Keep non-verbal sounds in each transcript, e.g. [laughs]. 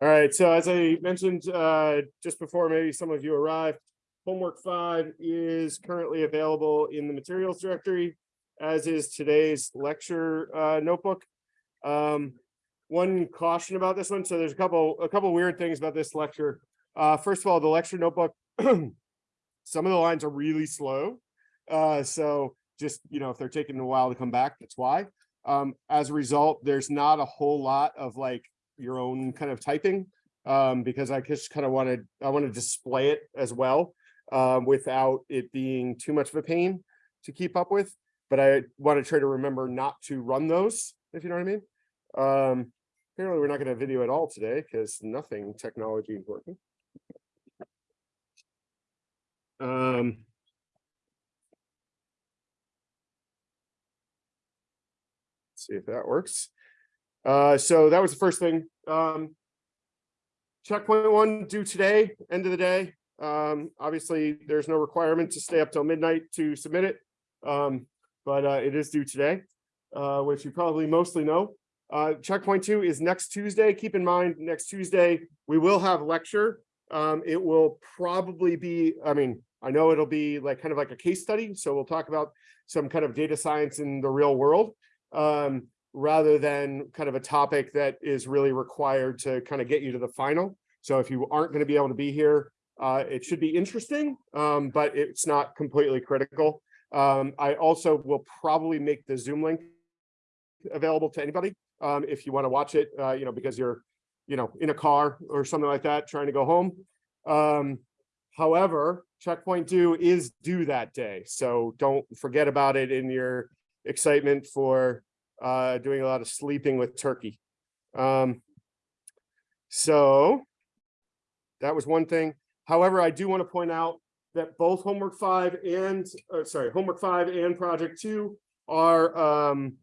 All right, so as I mentioned, uh, just before maybe some of you arrived, homework five is currently available in the materials directory, as is today's lecture, uh, notebook. Um, one caution about this one, so there's a couple, a couple weird things about this lecture. Uh, first of all, the lecture notebook, [clears throat] some of the lines are really slow. Uh, so just, you know, if they're taking a while to come back, that's why. Um, as a result, there's not a whole lot of like your own kind of typing um, because I just kind of wanted, I want to display it as well um, without it being too much of a pain to keep up with. But I want to try to remember not to run those, if you know what I mean. Um, apparently, we're not going to video at all today because nothing technology is working. Um, see if that works. Uh, so that was the first thing. Um, checkpoint one due today, end of the day. Um, obviously, there's no requirement to stay up till midnight to submit it, um, but uh, it is due today, uh, which you probably mostly know. Uh, checkpoint two is next Tuesday. Keep in mind, next Tuesday, we will have lecture. Um, it will probably be, I mean, I know it'll be like kind of like a case study. So we'll talk about some kind of data science in the real world um, rather than kind of a topic that is really required to kind of get you to the final. So if you aren't going to be able to be here, uh, it should be interesting, um, but it's not completely critical. Um, I also will probably make the Zoom link available to anybody um, if you want to watch it, uh, you know, because you're, you know, in a car or something like that, trying to go home. Um, however, checkpoint due is due that day. So don't forget about it in your excitement for uh, doing a lot of sleeping with turkey. Um, so that was one thing. However, I do want to point out that both homework five and, uh, sorry, homework five and project two are, um,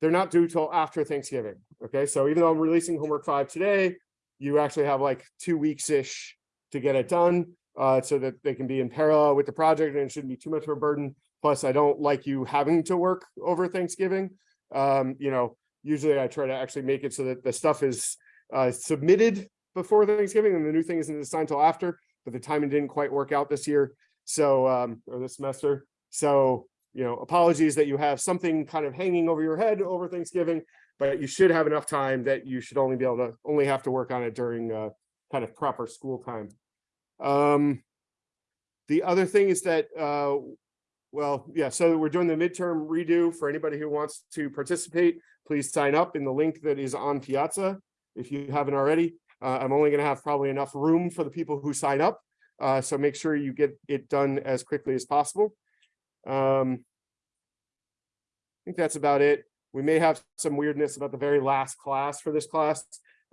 they're not due till after Thanksgiving. Okay, so even though I'm releasing homework five today, you actually have like two weeks-ish to get it done uh, so that they can be in parallel with the project and it shouldn't be too much of a burden. Plus, I don't like you having to work over Thanksgiving. Um, you know, usually I try to actually make it so that the stuff is uh, submitted before Thanksgiving and the new thing isn't assigned till after but the timing didn't quite work out this year. So, um, or this semester. So, you know, apologies that you have something kind of hanging over your head over Thanksgiving, but you should have enough time that you should only be able to only have to work on it during uh, kind of proper school time. Um, the other thing is that, uh, well, yeah, so we're doing the midterm redo for anybody who wants to participate. Please sign up in the link that is on Piazza if you haven't already. Uh, I'm only going to have probably enough room for the people who sign up. Uh, so make sure you get it done as quickly as possible. Um, I think that's about it. We may have some weirdness about the very last class for this class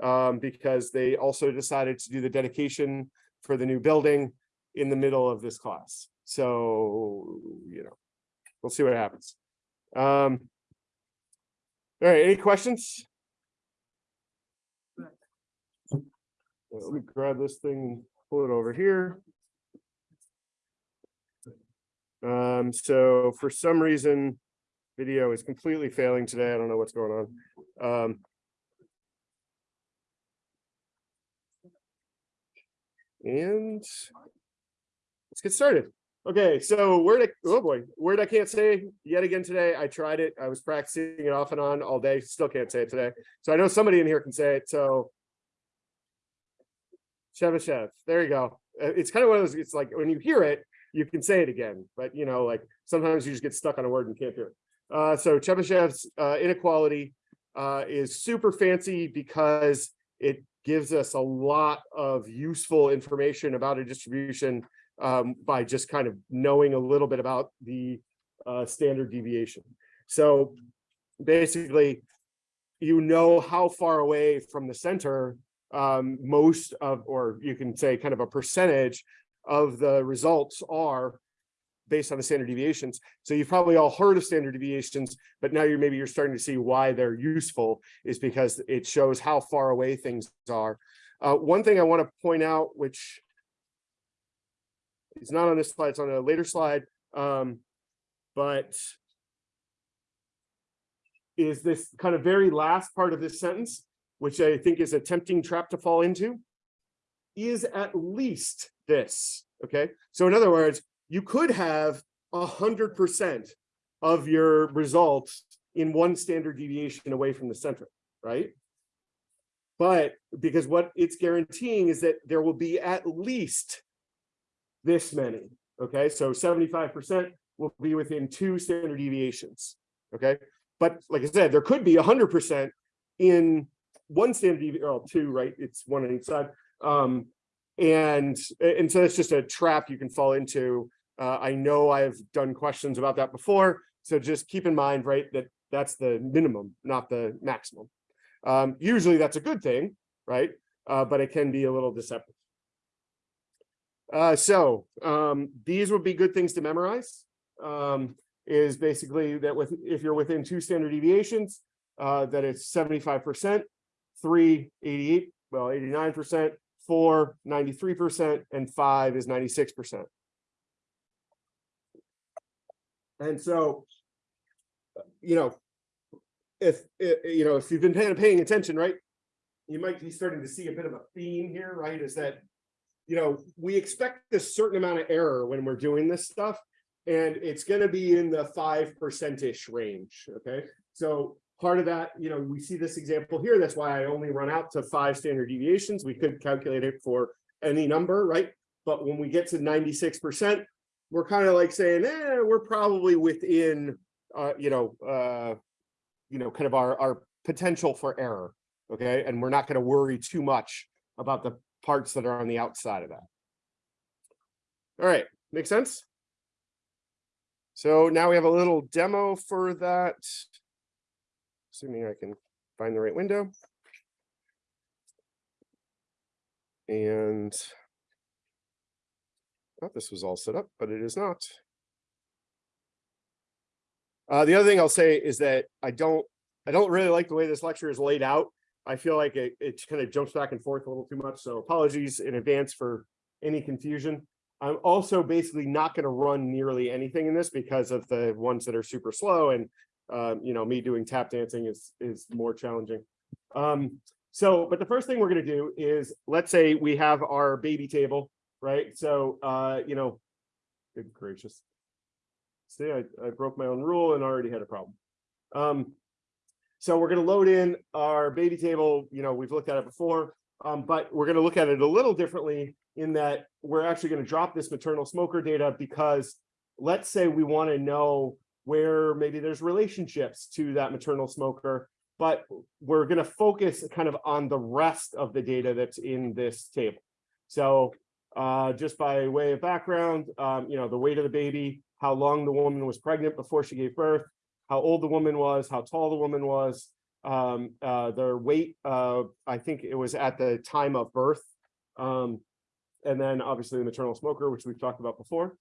um, because they also decided to do the dedication for the new building in the middle of this class. So, you know, we'll see what happens. Um, all right, any questions? Let me grab this thing, pull it over here. Um, so for some reason, video is completely failing today. I don't know what's going on. Um, and let's get started. Okay, so word, oh boy, word I can't say yet again today. I tried it. I was practicing it off and on all day. Still can't say it today. So I know somebody in here can say it. So Chebyshev. There you go. Uh, it's kind of one of those, it's like when you hear it, you can say it again, but you know, like sometimes you just get stuck on a word and can't do it. Uh, so Chebyshev's uh, inequality uh, is super fancy because it gives us a lot of useful information about a distribution um, by just kind of knowing a little bit about the uh, standard deviation. So basically, you know how far away from the center um, most of, or you can say kind of a percentage of the results are based on the standard deviations. So you've probably all heard of standard deviations, but now you're maybe you're starting to see why they're useful is because it shows how far away things are. Uh, one thing I want to point out, which is not on this slide, it's on a later slide, um, but is this kind of very last part of this sentence which I think is a tempting trap to fall into, is at least this, okay? So in other words, you could have a hundred percent of your results in one standard deviation away from the center, right? But because what it's guaranteeing is that there will be at least this many, okay? So 75% will be within two standard deviations, okay? But like I said, there could be 100% in one standard deviation, or two, right? It's one on each side. Um, and, and so that's just a trap you can fall into. Uh, I know I've done questions about that before, so just keep in mind, right, that that's the minimum, not the maximum. Um, usually that's a good thing, right? Uh, but it can be a little deceptive. Uh, so um, these would be good things to memorize. Um, is basically that with if you're within two standard deviations, uh, that it's 75%, three, 88, well, 89%, four, 93%, and five is 96%. And so, you know, if, you know, if you've been paying, paying attention, right? You might be starting to see a bit of a theme here, right? Is that, you know, we expect a certain amount of error when we're doing this stuff. And it's gonna be in the five percent-ish range, okay? So part of that, you know, we see this example here. That's why I only run out to five standard deviations. We could calculate it for any number, right? But when we get to ninety-six percent, we're kind of like saying, eh, we're probably within, uh, you know, uh, you know, kind of our, our potential for error, okay? And we're not gonna worry too much about the parts that are on the outside of that. All right, make sense? So now we have a little demo for that. Assuming I can find the right window. And thought this was all set up, but it is not. Uh, the other thing I'll say is that I don't, I don't really like the way this lecture is laid out. I feel like it, it kind of jumps back and forth a little too much, so apologies in advance for any confusion. I'm also basically not going to run nearly anything in this because of the ones that are super slow and um, you know, me doing tap dancing is is more challenging. Um, so, but the first thing we're going to do is let's say we have our baby table, right? So, uh, you know, good gracious. See, I, I broke my own rule and already had a problem. Um, so we're going to load in our baby table. You know, we've looked at it before, um, but we're going to look at it a little differently in that we're actually going to drop this maternal smoker data because let's say we want to know where maybe there's relationships to that maternal smoker, but we're going to focus kind of on the rest of the data that's in this table. So uh, just by way of background, um, you know, the weight of the baby, how long the woman was pregnant before she gave birth, how old the woman was, how tall the woman was, um, uh, their weight, uh, I think it was at the time of birth, um, and then obviously the maternal smoker, which we've talked about before.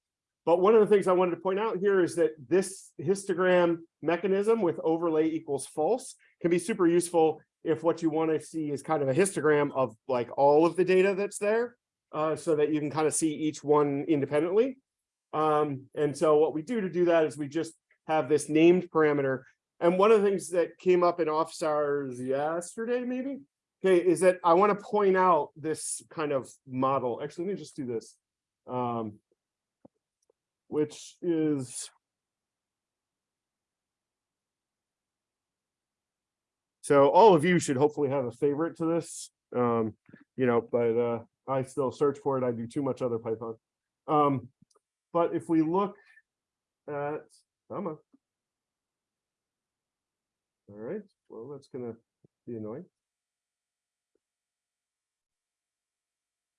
But one of the things I wanted to point out here is that this histogram mechanism with overlay equals false can be super useful if what you want to see is kind of a histogram of like all of the data that's there uh, so that you can kind of see each one independently. Um, and so what we do to do that is we just have this named parameter. And one of the things that came up in office hours yesterday, maybe, okay, is that I want to point out this kind of model. Actually, let me just do this. Um, which is so all of you should hopefully have a favorite to this um you know but uh i still search for it i do too much other python um but if we look at come on all right well that's gonna be annoying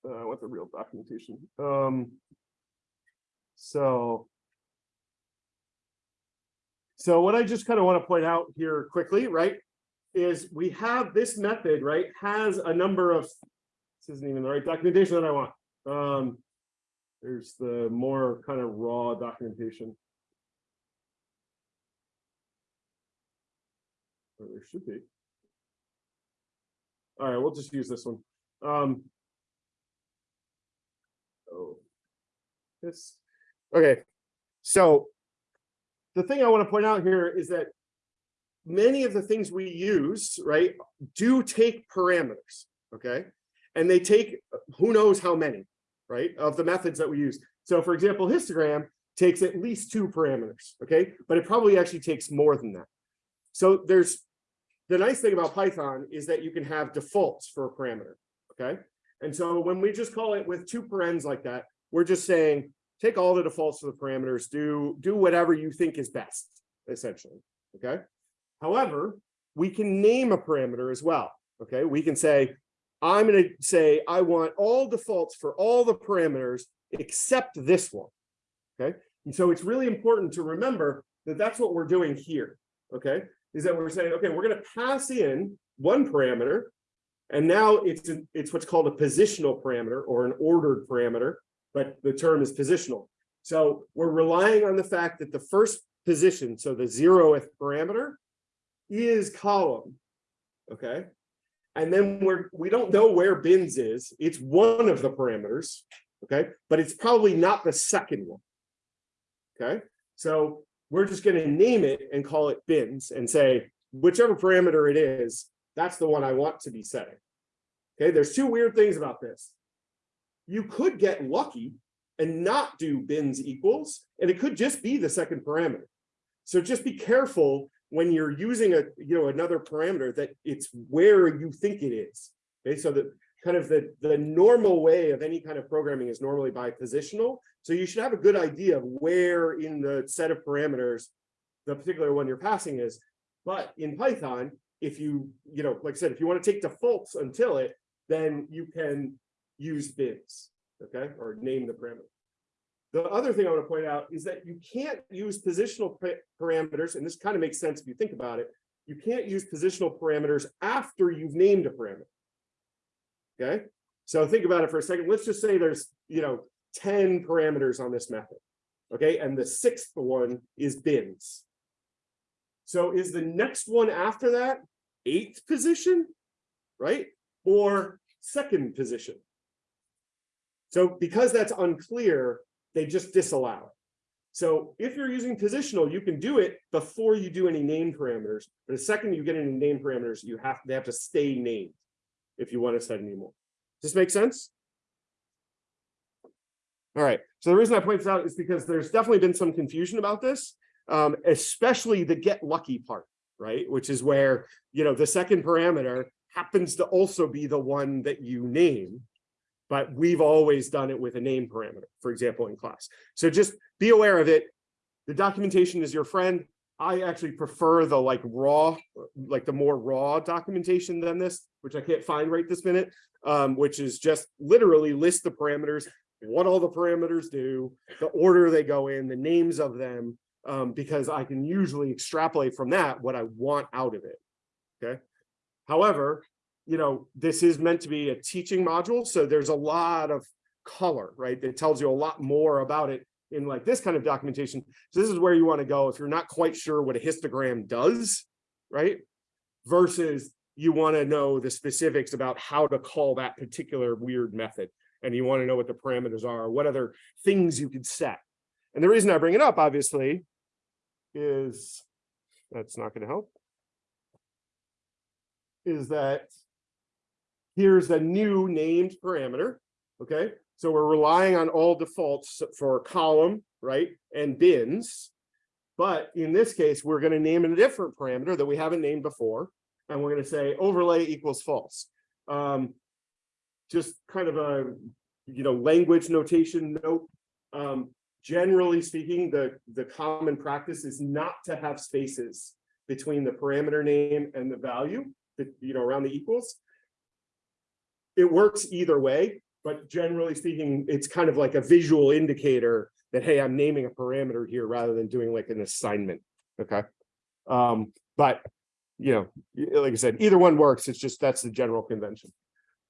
uh, I want the real documentation um so. So what I just kind of want to point out here quickly, right, is we have this method, right, has a number of, this isn't even the right documentation that I want. Um, there's the more kind of raw documentation. Or there should be. All right, we'll just use this one. Um, oh, this Okay, so the thing I want to point out here is that many of the things we use, right, do take parameters, okay? And they take who knows how many, right, of the methods that we use. So for example, histogram takes at least two parameters, okay? But it probably actually takes more than that. So there's the nice thing about Python is that you can have defaults for a parameter, okay? And so when we just call it with two parens like that, we're just saying, take all the defaults of the parameters, do, do whatever you think is best, essentially, okay? However, we can name a parameter as well, okay? We can say, I'm gonna say, I want all defaults for all the parameters except this one, okay? And so it's really important to remember that that's what we're doing here, okay? Is that we're saying, okay, we're gonna pass in one parameter, and now it's, it's what's called a positional parameter or an ordered parameter, but the term is positional. So we're relying on the fact that the first position, so the zeroth parameter, is column, okay? And then we're, we don't know where bins is. It's one of the parameters, okay? But it's probably not the second one, okay? So we're just gonna name it and call it bins and say, whichever parameter it is, that's the one I want to be setting. Okay, there's two weird things about this. You could get lucky and not do bins equals, and it could just be the second parameter. So just be careful when you're using a you know another parameter that it's where you think it is. Okay, so that kind of the the normal way of any kind of programming is normally by positional. So you should have a good idea of where in the set of parameters the particular one you're passing is. But in Python, if you you know like I said, if you want to take defaults until it, then you can use bins, okay, or name the parameter. The other thing I want to point out is that you can't use positional parameters, and this kind of makes sense if you think about it. You can't use positional parameters after you've named a parameter. Okay, so think about it for a second. Let's just say there's, you know, 10 parameters on this method. Okay, and the sixth one is bins. So is the next one after that eighth position, right? Or second position? So because that's unclear, they just disallow it. So if you're using positional, you can do it before you do any name parameters. But the second you get any name parameters, you have they have to stay named if you want to set any more. Does this make sense? All right. So the reason I point this out is because there's definitely been some confusion about this, um, especially the get lucky part, right? Which is where, you know, the second parameter happens to also be the one that you name but we've always done it with a name parameter, for example, in class. So just be aware of it. The documentation is your friend. I actually prefer the like raw, like the more raw documentation than this, which I can't find right this minute, um, which is just literally list the parameters, what all the parameters do, the order they go in, the names of them, um, because I can usually extrapolate from that what I want out of it. Okay. However, you know, this is meant to be a teaching module. So there's a lot of color, right? That tells you a lot more about it in like this kind of documentation. So this is where you want to go if you're not quite sure what a histogram does, right? Versus you want to know the specifics about how to call that particular weird method. And you want to know what the parameters are, what other things you could set. And the reason I bring it up, obviously, is that's not going to help, is that here's a new named parameter, okay? So we're relying on all defaults for column, right, and bins. But in this case, we're going to name a different parameter that we haven't named before. And we're going to say overlay equals false. Um, just kind of a, you know, language notation note. Um, generally speaking, the, the common practice is not to have spaces between the parameter name and the value, that, you know, around the equals it works either way, but generally speaking, it's kind of like a visual indicator that, hey, I'm naming a parameter here rather than doing like an assignment. Okay. Um, but, you know, like I said, either one works. It's just that's the general convention.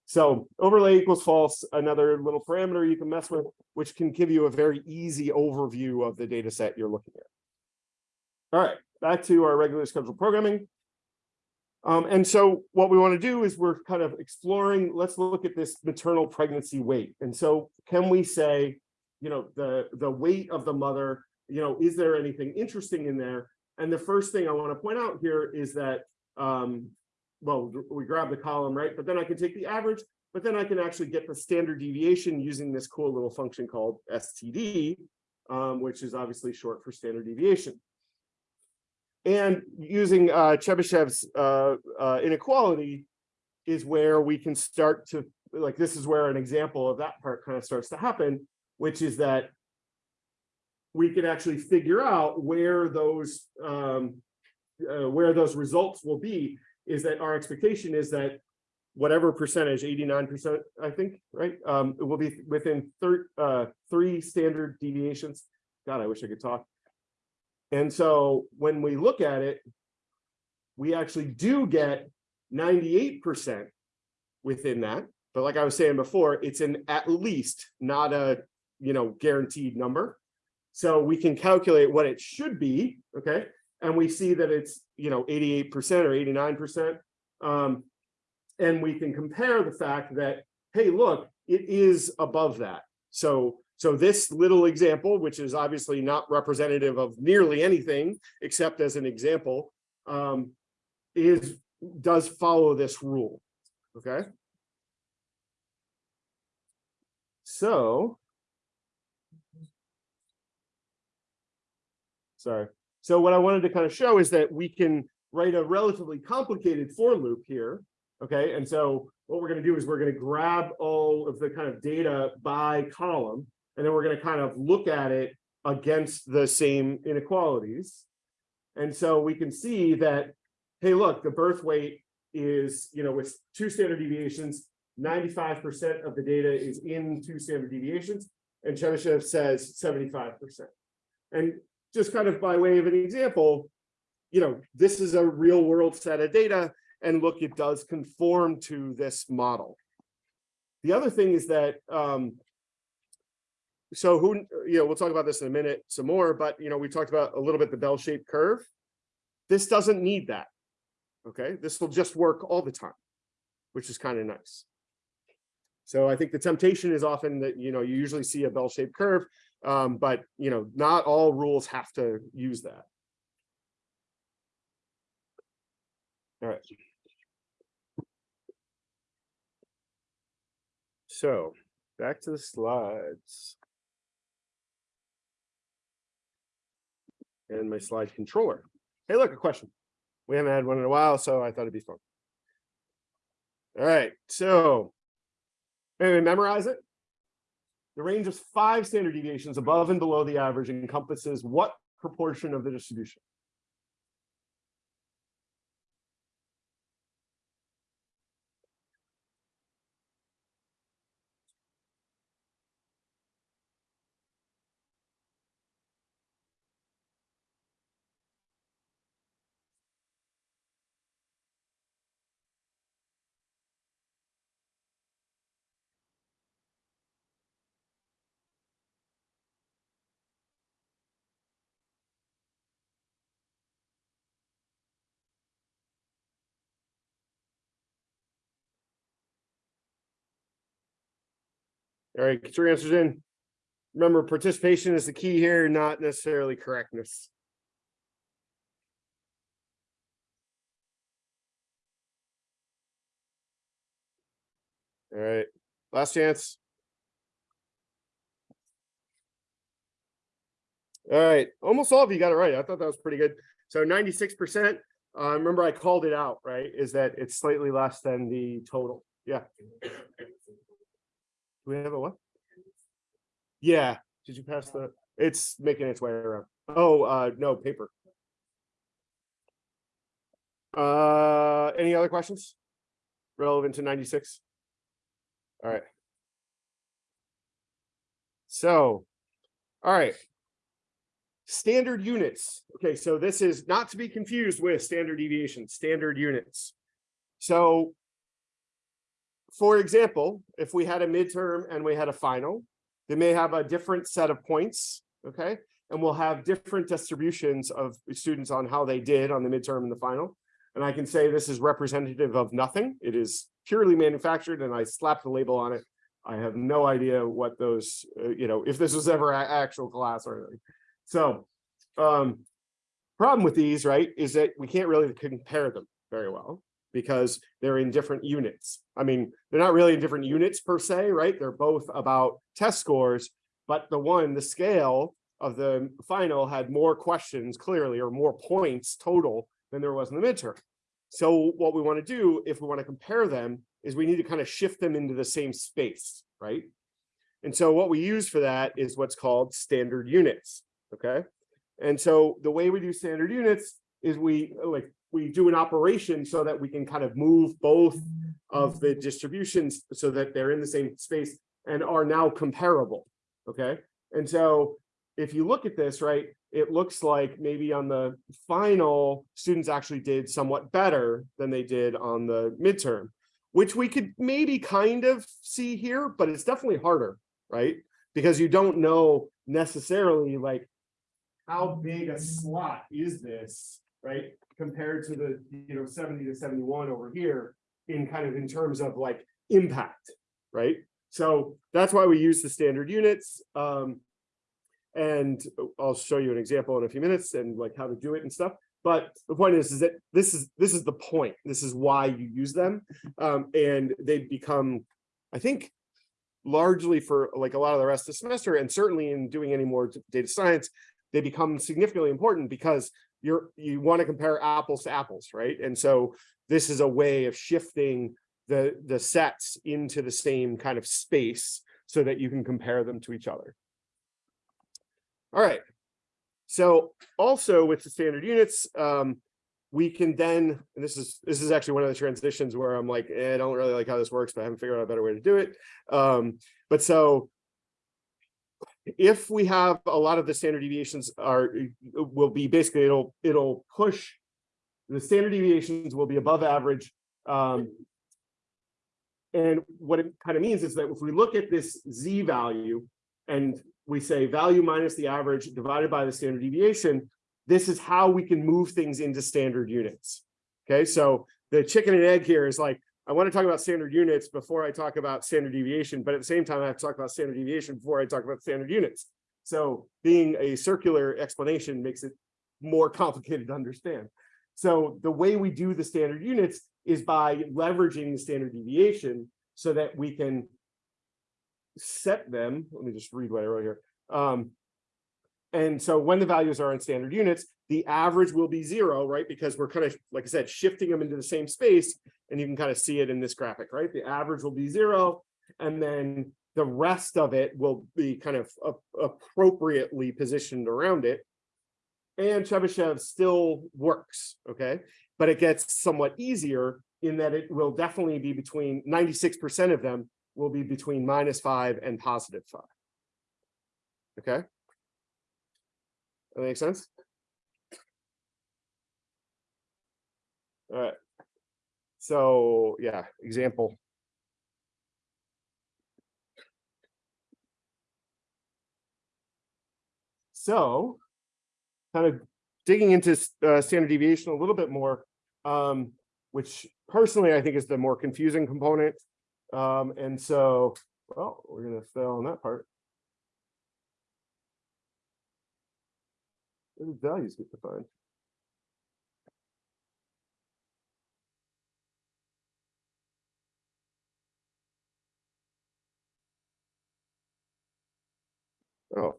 So overlay equals false, another little parameter you can mess with, which can give you a very easy overview of the data set you're looking at. All right, back to our regular scheduled programming. Um, and so what we want to do is we're kind of exploring, let's look at this maternal pregnancy weight. And so can we say, you know, the, the weight of the mother, you know, is there anything interesting in there? And the first thing I want to point out here is that, um, well, we grab the column, right? But then I can take the average, but then I can actually get the standard deviation using this cool little function called STD, um, which is obviously short for standard deviation. And using uh, Chebyshev's uh, uh, inequality is where we can start to, like, this is where an example of that part kind of starts to happen, which is that we can actually figure out where those um, uh, where those results will be is that our expectation is that whatever percentage 89 percent i think right um it will be within thir uh three standard deviations. God i wish i could talk and so when we look at it we actually do get 98 percent within that but like i was saying before it's an at least not a you know guaranteed number so we can calculate what it should be, okay? And we see that it's, you know, 88% or 89%. Um, and we can compare the fact that, hey, look, it is above that. So, so this little example, which is obviously not representative of nearly anything except as an example, um, is does follow this rule, okay? So sorry. So what I wanted to kind of show is that we can write a relatively complicated for loop here. Okay, and so what we're going to do is we're going to grab all of the kind of data by column, and then we're going to kind of look at it against the same inequalities. And so we can see that, hey, look, the birth weight is, you know, with two standard deviations, 95% of the data is in two standard deviations, and Chebyshev says 75%. And just kind of by way of an example, you know, this is a real world set of data and look, it does conform to this model. The other thing is that, um, so who, you know, we'll talk about this in a minute some more, but, you know, we talked about a little bit the bell-shaped curve. This doesn't need that. Okay, this will just work all the time, which is kind of nice. So I think the temptation is often that, you know, you usually see a bell-shaped curve um, but you know, not all rules have to use that. All right. So back to the slides. And my slide controller. Hey, look, a question. We haven't had one in a while, so I thought it'd be fun. All right, so maybe memorize it. The range of five standard deviations above and below the average encompasses what proportion of the distribution? All right, get your answers in. Remember, participation is the key here, not necessarily correctness. All right, last chance. All right, almost all of you got it right. I thought that was pretty good. So 96%, uh, remember I called it out, right? Is that it's slightly less than the total. Yeah. Do we have a what? Yeah, did you pass the, it's making its way around. Oh, uh, no, paper. Uh, any other questions? Relevant to ninety-six? All right. So, all right. Standard units. Okay, so this is not to be confused with standard deviation, standard units. So for example, if we had a midterm and we had a final, they may have a different set of points, okay? And we'll have different distributions of students on how they did on the midterm and the final. And I can say this is representative of nothing. It is purely manufactured and I slapped the label on it. I have no idea what those, uh, you know, if this was ever an actual class or anything. So, um, Problem with these, right, is that we can't really compare them very well because they're in different units. I mean, they're not really in different units per se, right? They're both about test scores, but the one, the scale of the final had more questions clearly or more points total than there was in the midterm. So what we want to do if we want to compare them is we need to kind of shift them into the same space, right? And so what we use for that is what's called standard units, okay? And so the way we do standard units is we like we do an operation so that we can kind of move both of the distributions so that they're in the same space and are now comparable, okay? And so if you look at this, right, it looks like maybe on the final, students actually did somewhat better than they did on the midterm, which we could maybe kind of see here, but it's definitely harder, right? Because you don't know necessarily like how big a slot is this, right? Compared to the, you know, 70 to 71 over here in kind of in terms of like impact, right? So that's why we use the standard units. Um, and I'll show you an example in a few minutes and like how to do it and stuff. But the point is, is that this is this is the point. This is why you use them. Um, and they become, I think, largely for like a lot of the rest of the semester, and certainly in doing any more data science, they become significantly important because you're you want to compare apples to apples, right? And so this is a way of shifting the the sets into the same kind of space so that you can compare them to each other. All right. So also with the standard units, um, we can then, and this is this is actually one of the transitions where I'm like, eh, I don't really like how this works, but I haven't figured out a better way to do it. Um, but so if we have a lot of the standard deviations are will be basically it'll it'll push the standard deviations will be above average. Um, and what it kind of means is that if we look at this z value and we say value minus the average divided by the standard deviation, this is how we can move things into standard units. Okay, so the chicken and egg here is like, I want to talk about standard units before I talk about standard deviation, but at the same time, I have to talk about standard deviation before I talk about standard units. So being a circular explanation makes it more complicated to understand. So the way we do the standard units is by leveraging the standard deviation so that we can set them. Let me just read what I wrote here. Um, and so when the values are in standard units, the average will be zero, right? Because we're kind of, like I said, shifting them into the same space. And you can kind of see it in this graphic, right? The average will be zero. And then the rest of it will be kind of appropriately positioned around it. And Chebyshev still works, okay? But it gets somewhat easier in that it will definitely be between 96% of them will be between minus five and positive five. Okay. That makes sense? All right. So yeah, example. So kind of digging into uh, standard deviation a little bit more, um, which personally I think is the more confusing component um, and so, well, we're going to fail on that part. Did values get defined? Oh,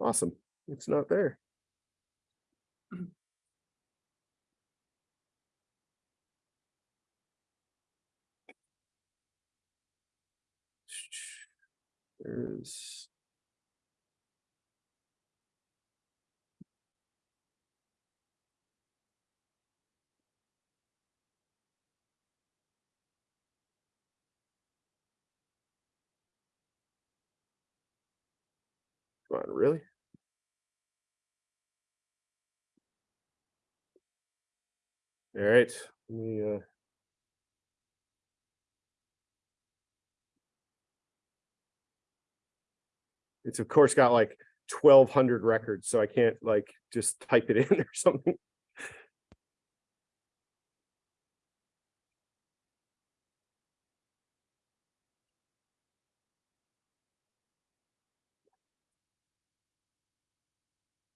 awesome. It's not there. [clears throat] There's really? All right, let me uh it's of course got like 1200 records, so I can't like just type it in [laughs] or something.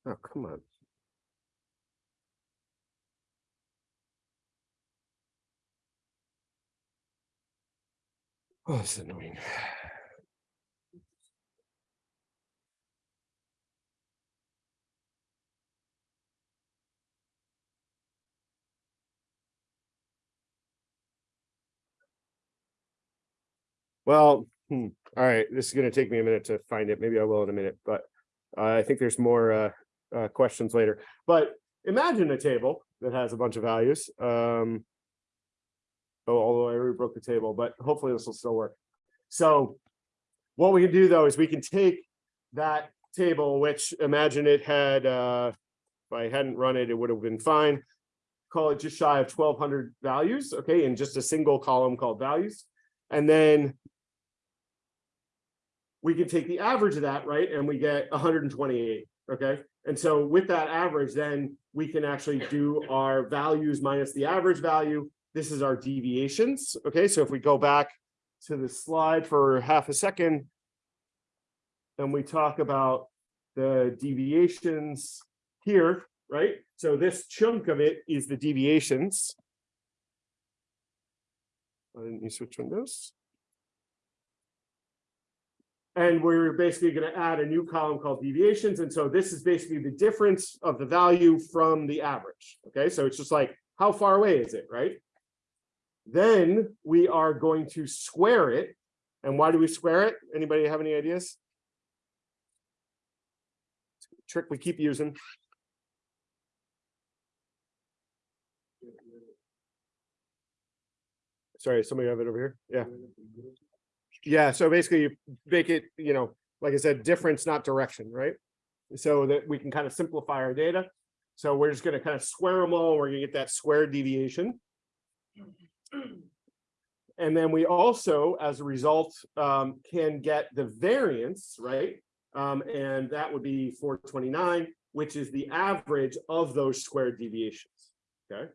Oh, come on. Oh, it's annoying. Well, hmm, all right, this is going to take me a minute to find it. Maybe I will in a minute, but uh, I think there's more uh, uh, questions later. But imagine a table that has a bunch of values. Um, oh, although I already broke the table, but hopefully this will still work. So what we can do though is we can take that table, which imagine it had, uh, if I hadn't run it, it would have been fine. Call it just shy of twelve hundred values, okay, in just a single column called values. And then we can take the average of that, right? And we get hundred and twenty-eight, okay? And so with that average, then we can actually do our values minus the average value. This is our deviations, okay? So if we go back to the slide for half a second, and we talk about the deviations here, right? So this chunk of it is the deviations. Why didn't you switch windows? And we're basically going to add a new column called deviations. And so this is basically the difference of the value from the average. Okay, so it's just like, how far away is it, right? Then we are going to square it. And why do we square it? Anybody have any ideas? Trick we keep using. Sorry, somebody have it over here. Yeah. Yeah, so basically you make it, you know, like I said, difference, not direction, right? So that we can kind of simplify our data. So we're just going to kind of square them all. We're going to get that square deviation. And then we also, as a result, um, can get the variance, right? Um, and that would be 429, which is the average of those squared deviations. Okay.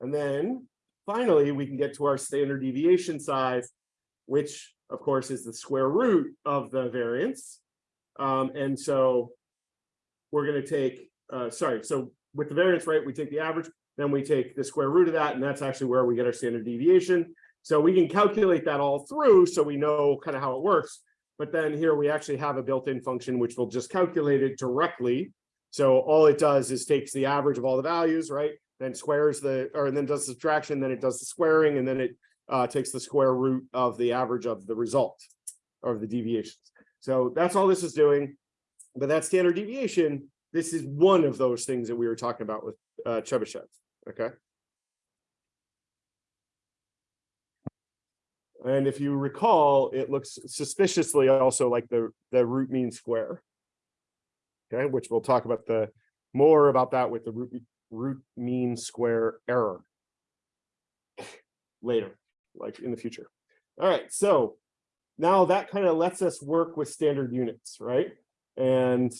And then finally, we can get to our standard deviation size, which of course is the square root of the variance. Um, and so we're going to take, uh, sorry, so with the variance, right, we take the average, then we take the square root of that, and that's actually where we get our standard deviation. So we can calculate that all through so we know kind of how it works. But then here we actually have a built-in function which will just calculate it directly. So all it does is takes the average of all the values, right? Then squares the, or then does subtraction, then it does the squaring, and then it uh, takes the square root of the average of the result or the deviations. So that's all this is doing. But that standard deviation, this is one of those things that we were talking about with uh, Chebyshev. Okay. And if you recall, it looks suspiciously also like the, the root mean square. Okay, which we'll talk about the more about that with the root, root mean square error later, like in the future. All right, so now that kind of lets us work with standard units, right? And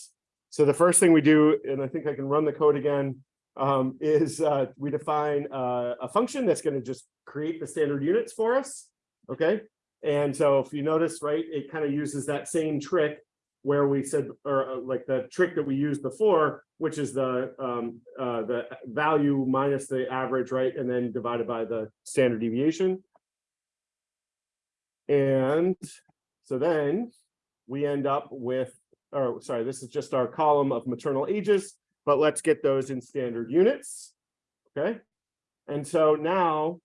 so the first thing we do, and I think I can run the code again, um, is uh, we define uh, a function that's going to just create the standard units for us. Okay. And so if you notice, right, it kind of uses that same trick where we said, or uh, like the trick that we used before, which is the um, uh, the value minus the average, right, and then divided by the standard deviation. And so then we end up with, or sorry, this is just our column of maternal ages, but let's get those in standard units. Okay. And so now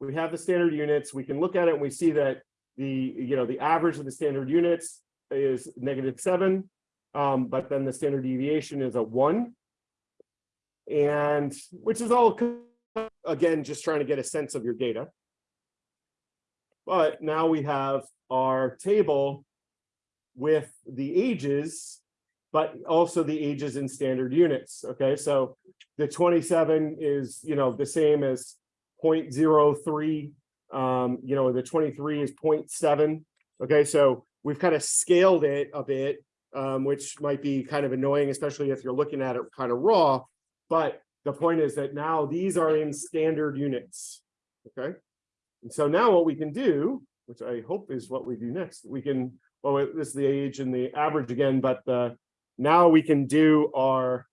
we have the standard units, we can look at it and we see that the, you know, the average of the standard units is negative seven, um, but then the standard deviation is a one. And which is all, again, just trying to get a sense of your data. But now we have our table with the ages, but also the ages in standard units. Okay, so the 27 is, you know, the same as 0.03. Um, you know, the 23 is 0.7. Okay, so we've kind of scaled it a bit, um, which might be kind of annoying, especially if you're looking at it kind of raw. But the point is that now these are in standard units. Okay, and so now what we can do, which I hope is what we do next, we can, well, this is the age and the average again, but the, now we can do our,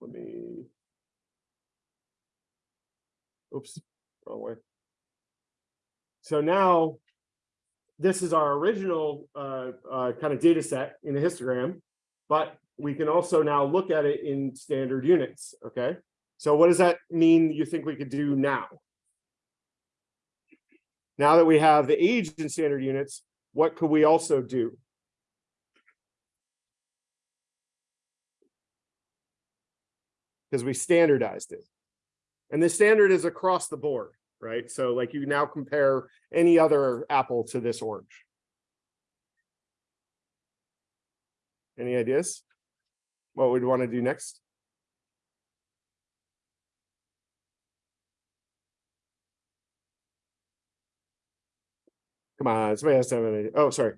let me Oops, wrong way. So now this is our original uh, uh, kind of data set in the histogram, but we can also now look at it in standard units, okay? So what does that mean you think we could do now? Now that we have the age in standard units, what could we also do? Because we standardized it. And the standard is across the board, right? So like you now compare any other apple to this orange. Any ideas? What we'd want to do next? Come on, somebody has to have an. Oh, sorry.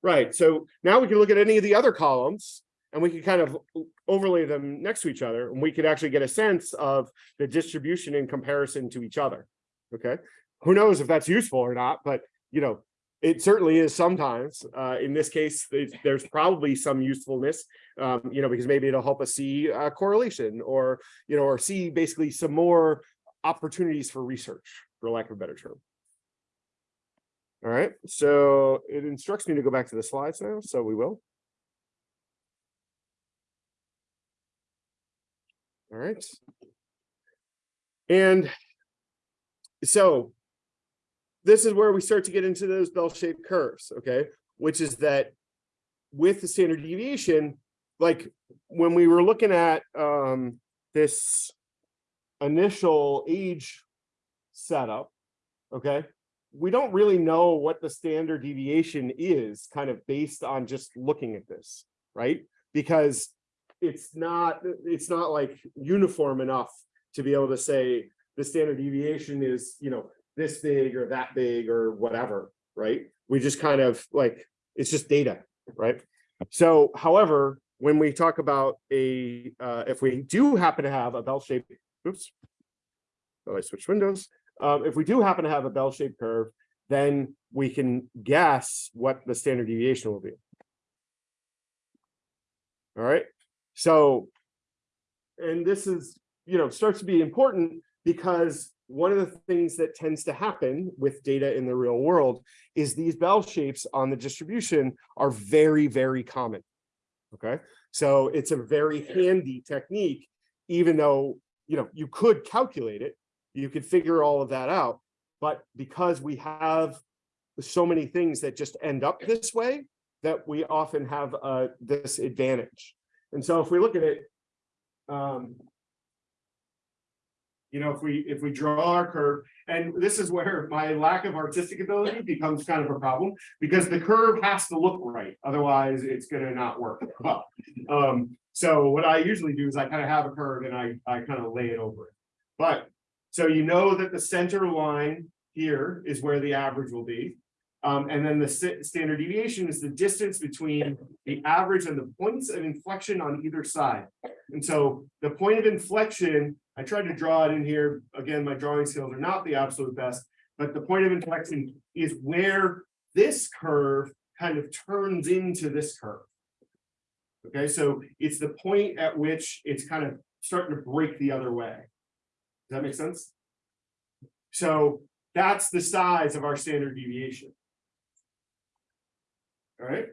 Right, so now we can look at any of the other columns and we can kind of overlay them next to each other and we could actually get a sense of the distribution in comparison to each other. Okay, who knows if that's useful or not, but you know, it certainly is sometimes. Uh, in this case, there's, probably some usefulness, um, you know, because maybe it'll help us see a correlation or, you know, or see basically some more opportunities for research, for lack of a better term. All right, so it instructs me to go back to the slides now, so we will. All right. And so this is where we start to get into those bell-shaped curves, okay? Which is that with the standard deviation, like when we were looking at um, this initial age setup, okay? We don't really know what the standard deviation is kind of based on just looking at this, right? Because it's not, it's not like uniform enough to be able to say the standard deviation is, you know, this big or that big or whatever, right? We just kind of like, it's just data, right? So however, when we talk about a, uh, if we do happen to have a bell-shaped, oops, oh, I switched windows. Um, if we do happen to have a bell-shaped curve, then we can guess what the standard deviation will be. All right, so, and this is, you know, starts to be important because one of the things that tends to happen with data in the real world is these bell shapes on the distribution are very, very common. Okay, so it's a very handy technique, even though, you know, you could calculate it, you could figure all of that out. But because we have so many things that just end up this way, that we often have uh, this advantage. And so if we look at it, um, you know, if we if we draw our curve, and this is where my lack of artistic ability becomes kind of a problem because the curve has to look right, otherwise it's going to not work [laughs] well. Um, so what I usually do is I kind of have a curve and I I kind of lay it over it. But so you know that the center line here is where the average will be. Um, and then the standard deviation is the distance between the average and the points of inflection on either side. And so the point of inflection, I tried to draw it in here. Again, my drawing skills are not the absolute best, but the point of inflection is where this curve kind of turns into this curve. Okay, so it's the point at which it's kind of starting to break the other way. Does that make sense? So that's the size of our standard deviation. All right.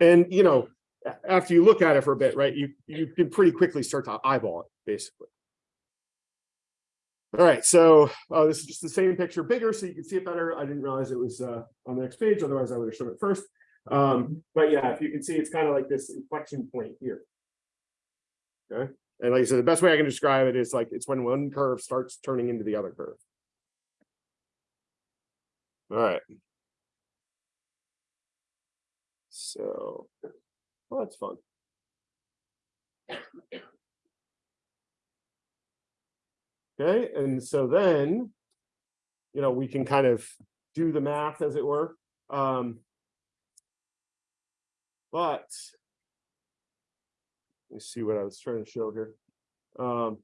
And, you know, after you look at it for a bit, right, you, you can pretty quickly start to eyeball it, basically. All right, so uh, this is just the same picture bigger so you can see it better. I didn't realize it was uh, on the next page, otherwise I would have shown it first. Um, but yeah, if you can see, it's kind of like this inflection point here. Okay, and like I said, the best way I can describe it is like it's when one curve starts turning into the other curve. All right. So, well, that's fun. Okay, and so then, you know, we can kind of do the math as it were. Um, but let me see what I was trying to show here. Um,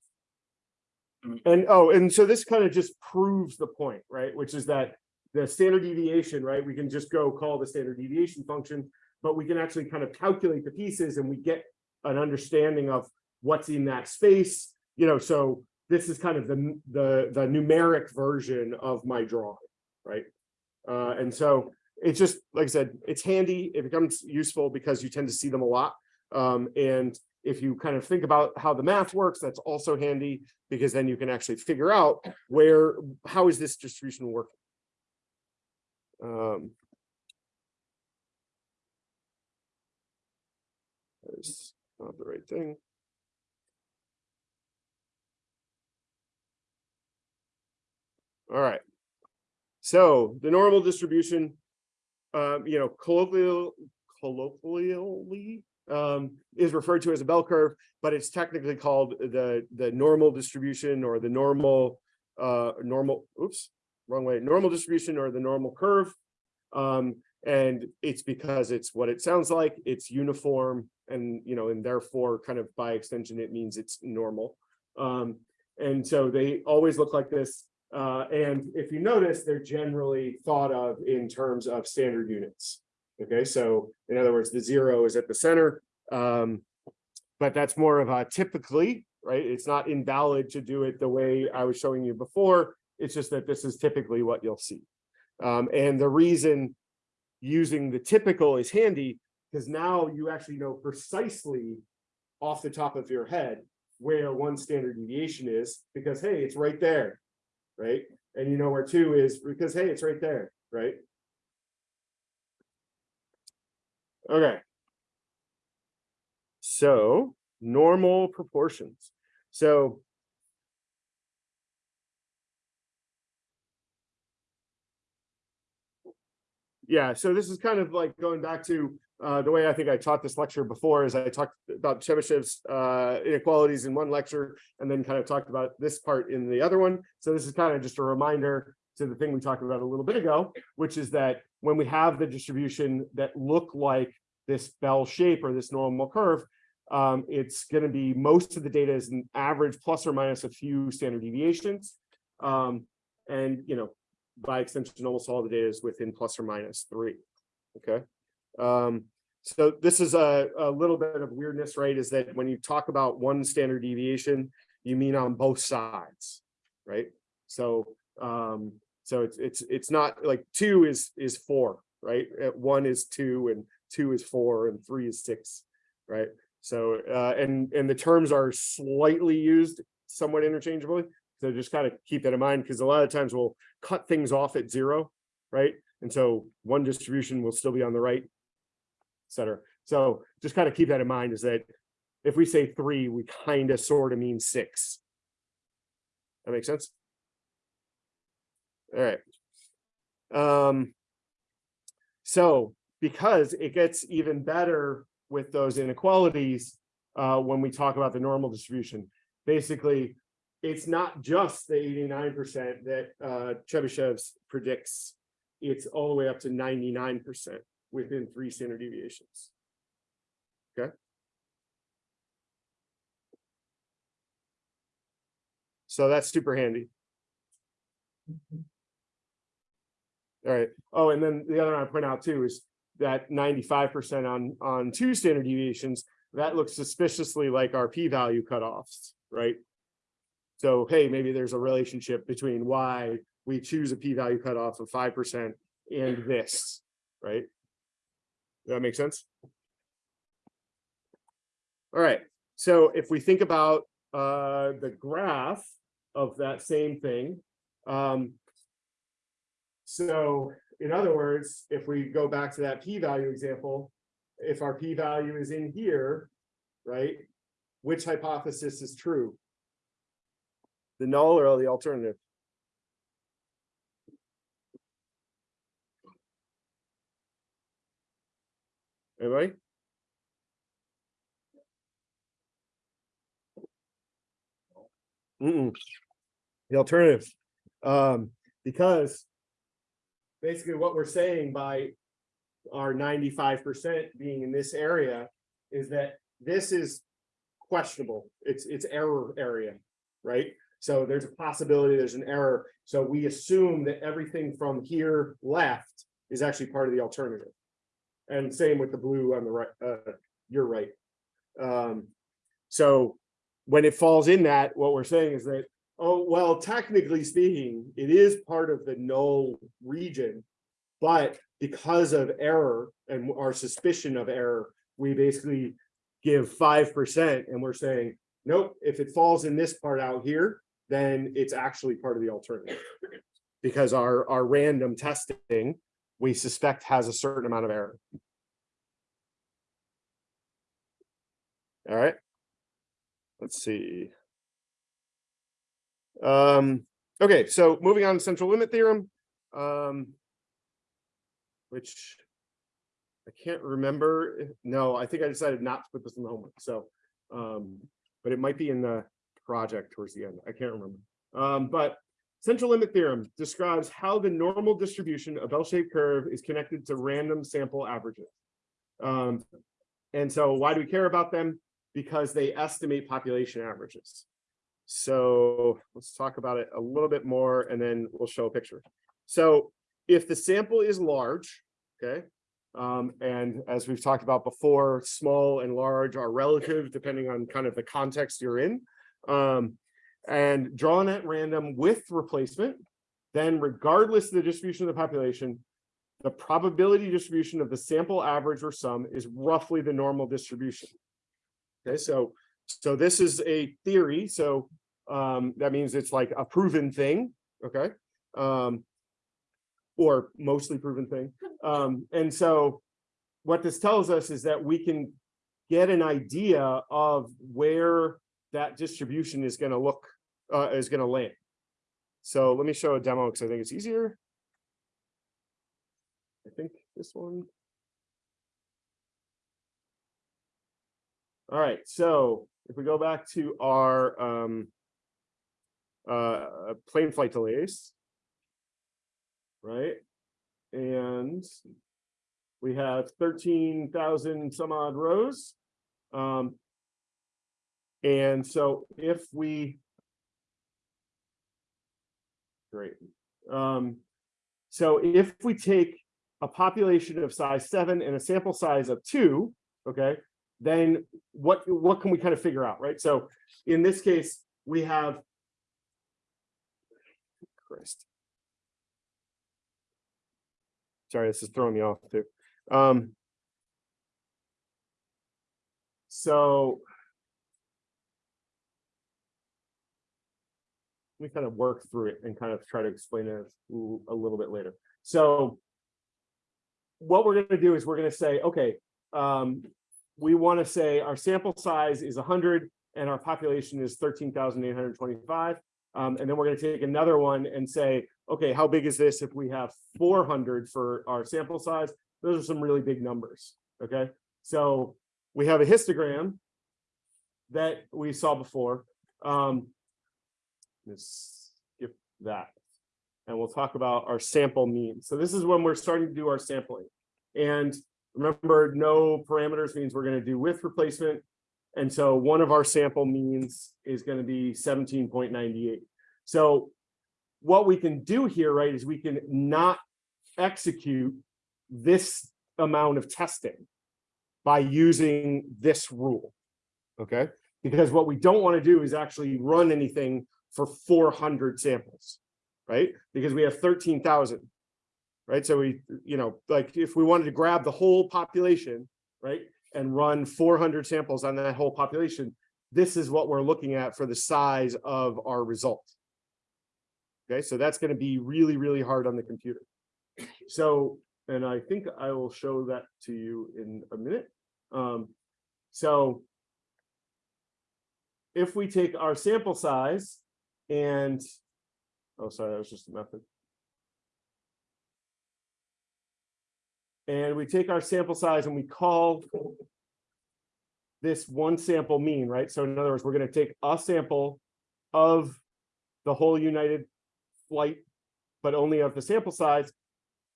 and oh, and so this kind of just proves the point, right? Which is that the standard deviation, right? We can just go call the standard deviation function, but we can actually kind of calculate the pieces and we get an understanding of what's in that space. You know, so this is kind of the, the, the numeric version of my drawing, right? Uh, and so it's just, like I said, it's handy. It becomes useful because you tend to see them a lot. Um, and if you kind of think about how the math works, that's also handy because then you can actually figure out where, how is this distribution working? Um, That's not the right thing. All right. So the normal distribution, um, you know, colloquial, colloquially, um, is referred to as a bell curve, but it's technically called the, the normal distribution or the normal, uh, normal, oops, wrong way, normal distribution or the normal curve. Um, and it's because it's what it sounds like, it's uniform and, you know, and therefore kind of by extension, it means it's normal. Um, and so they always look like this. Uh, and if you notice, they're generally thought of in terms of standard units. Okay, so in other words, the zero is at the center. Um, but that's more of a typically, right? It's not invalid to do it the way I was showing you before. It's just that this is typically what you'll see. Um, and the reason using the typical is handy because now you actually know precisely off the top of your head where one standard deviation is because, hey, it's right there, right? And you know where two is because, hey, it's right there, right? Okay. So normal proportions. So yeah, so this is kind of like going back to uh, the way I think I taught this lecture before is I talked about Chebyshev's uh, inequalities in one lecture and then kind of talked about this part in the other one. So this is kind of just a reminder to the thing we talked about a little bit ago, which is that when we have the distribution that look like this bell shape or this normal curve, um, it's going to be most of the data is an average plus or minus a few standard deviations. Um, and, you know, by extension, almost all the data is within plus or minus three. Okay. Um, so this is a, a little bit of weirdness, right? Is that when you talk about one standard deviation, you mean on both sides, right? So um, so it's it's it's not like two is is four, right? Uh, One is two and two is four and three is six, right? So uh, and and the terms are slightly used somewhat interchangeably. So just kind of keep that in mind because a lot of times we'll cut things off at zero, right? And so one distribution will still be on the right, et cetera. So just kind of keep that in mind is that if we say three, we kind of sort of mean six. That makes sense? All right. Um, so because it gets even better with those inequalities uh, when we talk about the normal distribution, basically it's not just the 89% that uh, Chebyshev's predicts. It's all the way up to 99% within three standard deviations. Okay. So that's super handy. All right. Oh, and then the other one I point out too is that 95% on on two standard deviations, that looks suspiciously like our p-value cutoffs, right? So, hey, maybe there's a relationship between why we choose a p-value cutoff of 5% and this, right? Does that make sense? All right, so if we think about uh, the graph of that same thing, um, so in other words, if we go back to that p-value example, if our p-value is in here, right, which hypothesis is true? The null or the alternative? Anybody? Mm -mm. The alternative, um, because basically what we're saying by our ninety-five percent being in this area is that this is questionable. It's, it's error area, right? So there's a possibility there's an error. So we assume that everything from here left is actually part of the alternative. And same with the blue on the right, uh, you're right. Um, so when it falls in that, what we're saying is that Oh, well, technically speaking, it is part of the null region. But because of error and our suspicion of error, we basically give five percent and we're saying, nope, if it falls in this part out here, then it's actually part of the alternative. Because our, our random testing, we suspect has a certain amount of error. All right. Let's see. Um, okay, so moving on to central limit theorem. Um, which I can't remember. No, I think I decided not to put this in the homework, so, um, but it might be in the project towards the end. I can't remember. Um, but central limit theorem describes how the normal distribution of bell-shaped curve is connected to random sample averages. Um, and so why do we care about them? Because they estimate population averages. So let's talk about it a little bit more and then we'll show a picture. So if the sample is large, okay, um, and as we've talked about before, small and large are relative depending on kind of the context you're in. Um, and drawn at random with replacement, then regardless of the distribution of the population, the probability distribution of the sample average or sum is roughly the normal distribution. Okay, so so this is a theory, so um, that means it's like a proven thing, okay? Um, or mostly proven thing. [laughs] Um, and so what this tells us is that we can get an idea of where that distribution is going to look, uh, is going to land. So let me show a demo because I think it's easier. I think this one. All right, so if we go back to our um, uh, plane flight delays, right? And we have thirteen thousand some odd rows. Um, and so if we great. Um, so if we take a population of size seven and a sample size of two, okay, then what what can we kind of figure out, right? So in this case, we have Christ. Sorry, this is throwing me off too. Um, so let me kind of work through it and kind of try to explain it a little bit later. So what we're going to do is we're going to say, okay, um, we want to say our sample size is 100 and our population is 13,825. Um, and then we're going to take another one and say, okay, how big is this if we have 400 for our sample size? Those are some really big numbers. Okay, so we have a histogram that we saw before. Um, let's skip that. And we'll talk about our sample mean. So this is when we're starting to do our sampling. And remember, no parameters means we're going to do with replacement. And so one of our sample means is going to be 17.98. So what we can do here, right, is we can not execute this amount of testing by using this rule, okay? Because what we don't want to do is actually run anything for 400 samples, right? Because we have 13,000, right? So we, you know, like if we wanted to grab the whole population, right? And run 400 samples on that whole population, this is what we're looking at for the size of our result. Okay, so that's going to be really, really hard on the computer. So, and I think I will show that to you in a minute. Um, so if we take our sample size and, oh, sorry, that was just a method. And we take our sample size and we call this one sample mean, right? So in other words, we're going to take a sample of the whole United flight, but only of the sample size.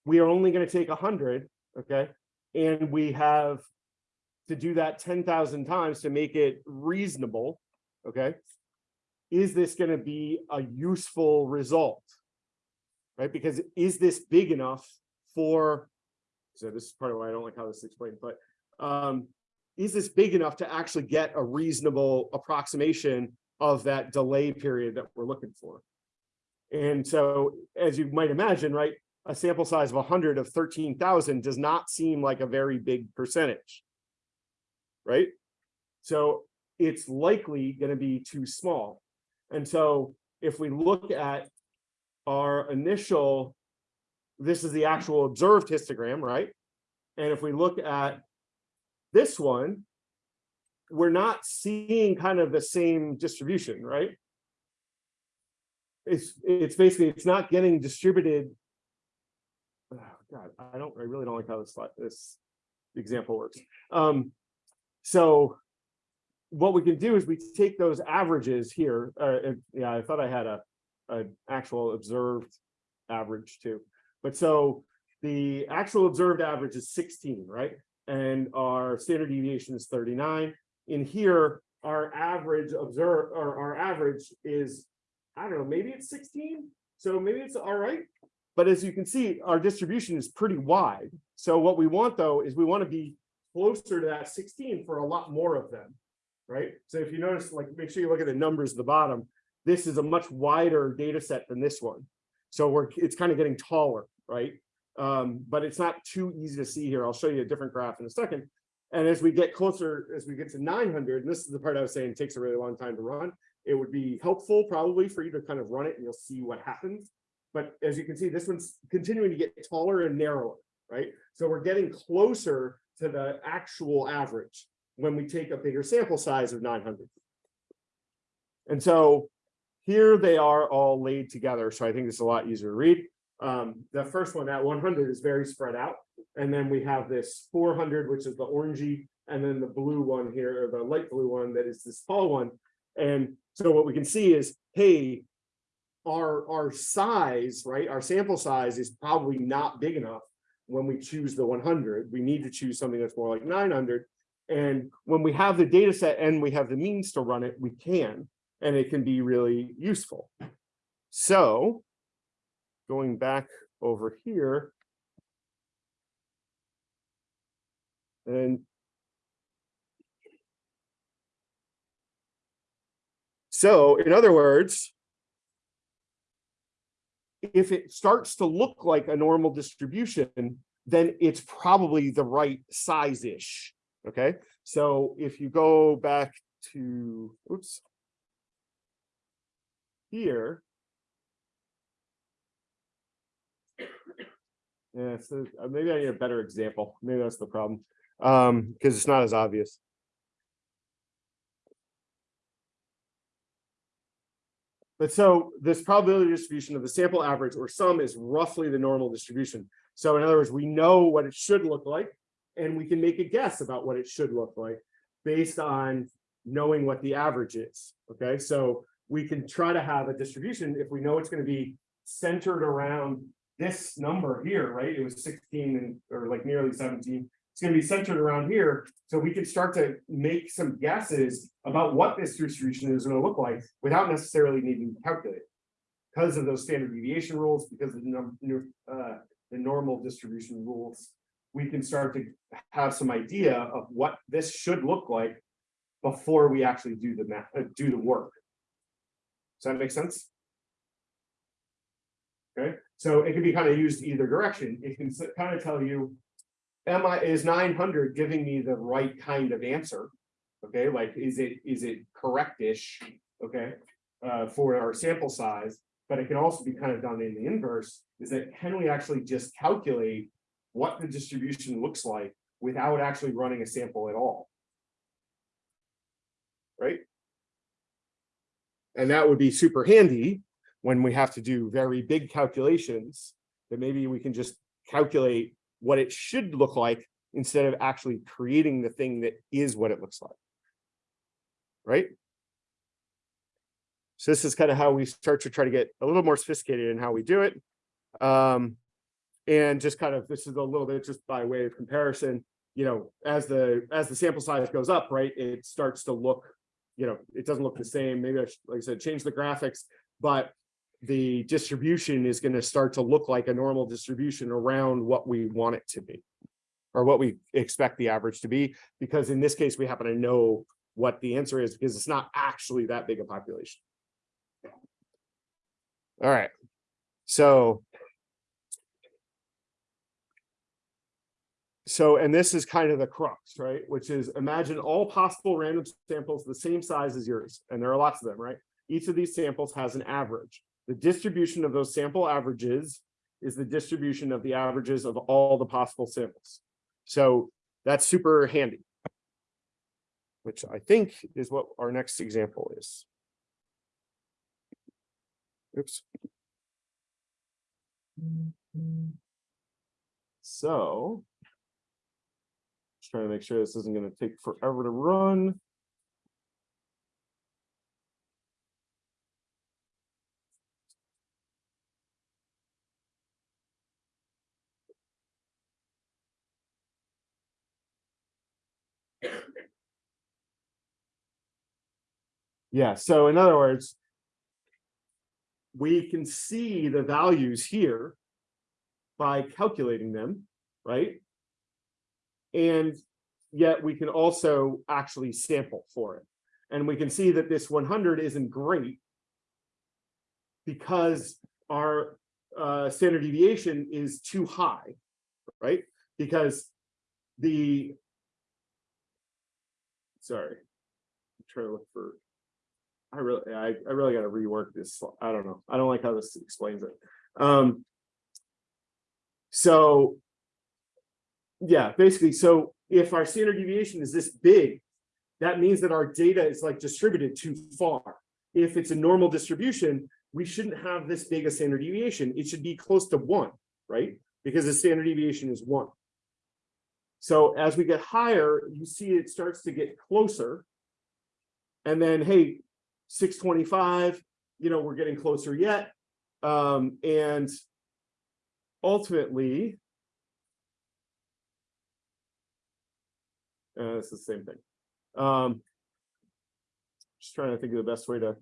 We are only going to take 100, okay? And we have to do that 10,000 times to make it reasonable, okay? Is this going to be a useful result? Right? Because is this big enough for, so this is part of why I don't like how this is explained, but um, is this big enough to actually get a reasonable approximation of that delay period that we're looking for. And so, as you might imagine, right, a sample size of hundred of thirteen thousand does not seem like a very big percentage. Right? So it's likely gonna be too small. And so if we look at our initial, this is the actual observed histogram, right? And if we look at this one, we're not seeing kind of the same distribution, right? It's, it's basically, it's not getting distributed. Oh, God, I don't, I really don't like how this, this example works. Um, so what we can do is we take those averages here, uh, yeah, I thought I had a, an actual observed average too. But so the actual observed average is sixteen, right? And our standard deviation is thirty-nine. In here, our average observe, or our average is, I don't know, maybe it's sixteen, so maybe it's all right. But as you can see, our distribution is pretty wide. So what we want though, is we want to be closer to that sixteen for a lot more of them right? So if you notice, like, make sure you look at the numbers at the bottom. This is a much wider data set than this one. So we're, it's kind of getting taller, right? Um, but it's not too easy to see here. I'll show you a different graph in a second. And as we get closer, as we get to 900, and this is the part I was saying takes a really long time to run, it would be helpful probably for you to kind of run it and you'll see what happens. But as you can see, this one's continuing to get taller and narrower, right? So we're getting closer to the actual average when we take a bigger sample size of 900. And so here they are all laid together. So I think it's a lot easier to read. Um, the first one at 100 is very spread out. And then we have this 400, which is the orangey, and then the blue one here, or the light blue one that is this tall one. And so what we can see is, hey, our, our size, right, our sample size is probably not big enough when we choose the 100. We need to choose something that's more like 900. And when we have the data set and we have the means to run it, we can, and it can be really useful. So going back over here. And so in other words, if it starts to look like a normal distribution, then it's probably the right size-ish. Okay, so if you go back to, oops. Here. Yeah, so uh, maybe I need a better example. Maybe that's the problem. Um, because it's not as obvious. But so this probability distribution of the sample average or sum is roughly the normal distribution. So in other words, we know what it should look like and we can make a guess about what it should look like based on knowing what the average is. Okay, so we can try to have a distribution if we know it's going to be centered around this number here, right? It was 16 and or like nearly 17. It's going to be centered around here. So we can start to make some guesses about what this distribution is going to look like without necessarily needing to calculate. Because of those standard deviation rules, because of the, uh, the normal distribution rules, we can start to have some idea of what this should look like before we actually do the math, uh, do the work. Does that make sense? Okay, so it can be kind of used either direction. It can kind of tell you, am I is 900 giving me the right kind of answer? Okay, like is it is it correctish? Okay, uh, for our sample size, but it can also be kind of done in the inverse. Is that can we actually just calculate what the distribution looks like without actually running a sample at all. Right? And that would be super handy when we have to do very big calculations that maybe we can just calculate what it should look like instead of actually creating the thing that is what it looks like. Right? So this is kind of how we start to try to get a little more sophisticated in how we do it. Um, and just kind of, this is a little bit just by way of comparison, you know, as the, as the sample size goes up, right, it starts to look, you know, it doesn't look the same. Maybe I should, like I said, change the graphics, but the distribution is going to start to look like a normal distribution around what we want it to be or what we expect the average to be, because in this case, we happen to know what the answer is because it's not actually that big a population. All right, so. So, and this is kind of the crux, right? Which is imagine all possible random samples the same size as yours, and there are lots of them, right? Each of these samples has an average. The distribution of those sample averages is the distribution of the averages of all the possible samples. So that's super handy. Which I think is what our next example is. Oops. So. Trying to make sure this isn't going to take forever to run. Yeah, so in other words, we can see the values here by calculating them, right? And yet we can also actually sample for it. And we can see that this 100 isn't great because our uh, standard deviation is too high, right? Because the, sorry, I'm trying to look for I really, I, I really got to rework this. I don't know. I don't like how this explains it. Um, so, yeah, basically, so if our standard deviation is this big, that means that our data is like distributed too far. If it's a normal distribution, we shouldn't have this big a standard deviation. It should be close to one, right? Because the standard deviation is one. So as we get higher, you see it starts to get closer. And then, hey, 625, you know, we're getting closer yet. Um, and ultimately, uh, it's the same thing. Um, just trying to think of the best way to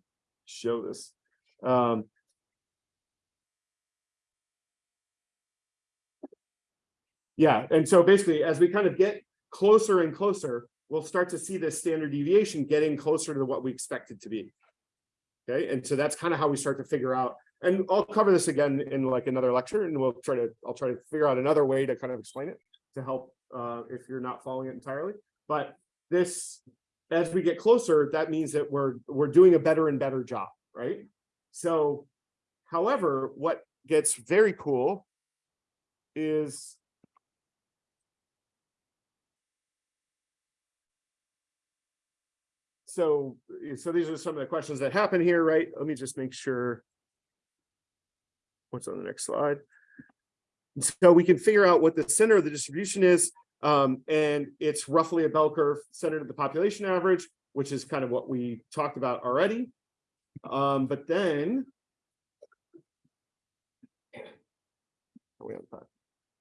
show this. Um, yeah, and so basically, as we kind of get closer and closer, we'll start to see this standard deviation getting closer to what we expect it to be. Okay, and so that's kind of how we start to figure out, and I'll cover this again in like another lecture, and we'll try to, I'll try to figure out another way to kind of explain it to help uh, if you're not following it entirely. But this, as we get closer, that means that we're we're doing a better and better job, right? So, however, what gets very cool is so so these are some of the questions that happen here, right? Let me just make sure. What's on the next slide? So we can figure out what the center of the distribution is, um, and it's roughly a bell curve centered at the population average, which is kind of what we talked about already. Um, but then,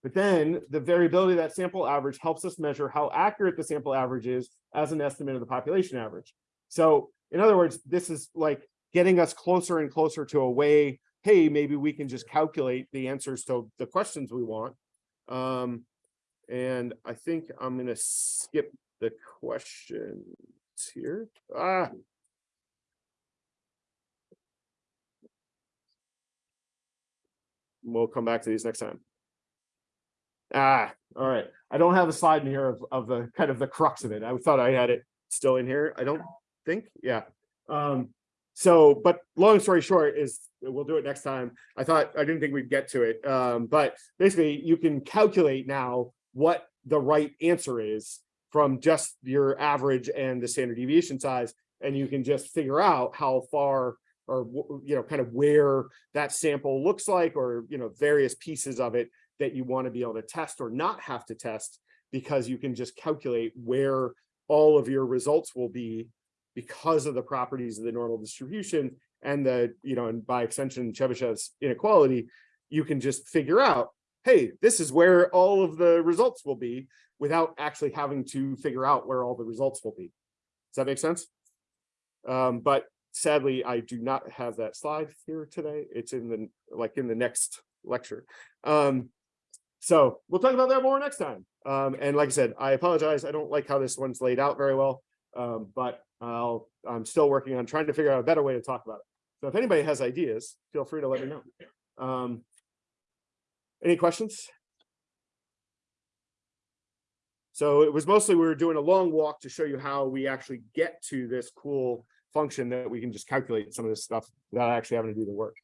but then the variability of that sample average helps us measure how accurate the sample average is as an estimate of the population average. So in other words, this is like getting us closer and closer to a way, hey, maybe we can just calculate the answers to the questions we want. Um, and I think I'm going to skip the questions here. Ah. We'll come back to these next time. Ah, all right. I don't have a slide in here of, of the kind of the crux of it. I thought I had it still in here. I don't think, yeah. Um, so, but long story short is we'll do it next time. I thought I didn't think we'd get to it. Um, but basically you can calculate now what the right answer is from just your average and the standard deviation size. And you can just figure out how far or, you know, kind of where that sample looks like, or, you know, various pieces of it that you want to be able to test or not have to test because you can just calculate where all of your results will be because of the properties of the normal distribution and the, you know, and by extension, Chebyshev's inequality, you can just figure out, hey, this is where all of the results will be without actually having to figure out where all the results will be. Does that make sense? Um, but sadly, I do not have that slide here today. It's in the, like in the next lecture. Um, so we'll talk about that more next time. Um, and like I said, I apologize. I don't like how this one's laid out very well. Um, but I'll, I'm still working on trying to figure out a better way to talk about it. So if anybody has ideas, feel free to let me know. Um, any questions? So it was mostly, we were doing a long walk to show you how we actually get to this cool function that we can just calculate some of this stuff without actually having to do the work.